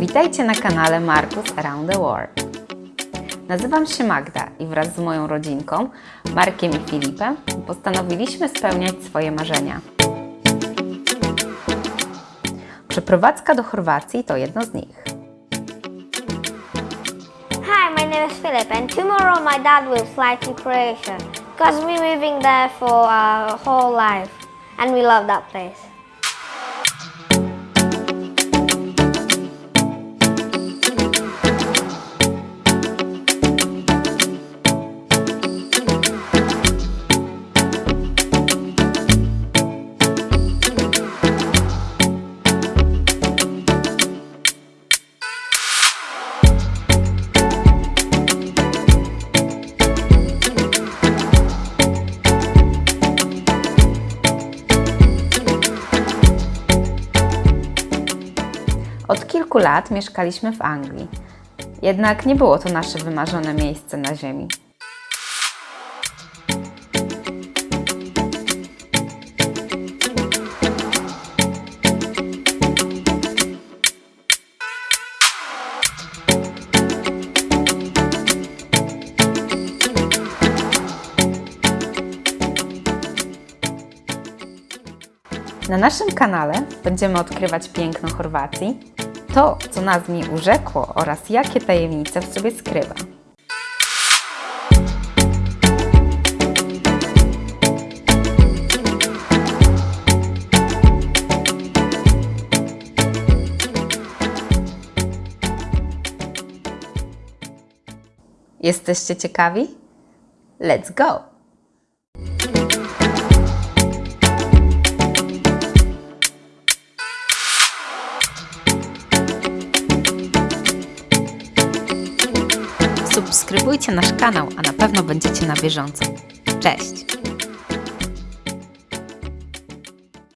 Witajcie na kanale Markus Around the World. Nazywam się Magda i wraz z moją rodzinką, Markiem i Filipem, postanowiliśmy spełniać swoje marzenia. Przeprowadzka do Chorwacji to jedno z nich. Hi, my name is Philip, and tomorrow my dad will fly to Croatia because we're living there for our whole life, and we love that place. Kilku lat mieszkaliśmy w Anglii. Jednak nie było to nasze wymarzone miejsce na ziemi. Na naszym kanale będziemy odkrywać piękno Chorwacji, to, co nas w niej urzekło oraz jakie tajemnice w sobie skrywa. Jesteście ciekawi? Let's go! Subskrybujcie nasz kanał, a na pewno będziecie na bieżąco. Cześć!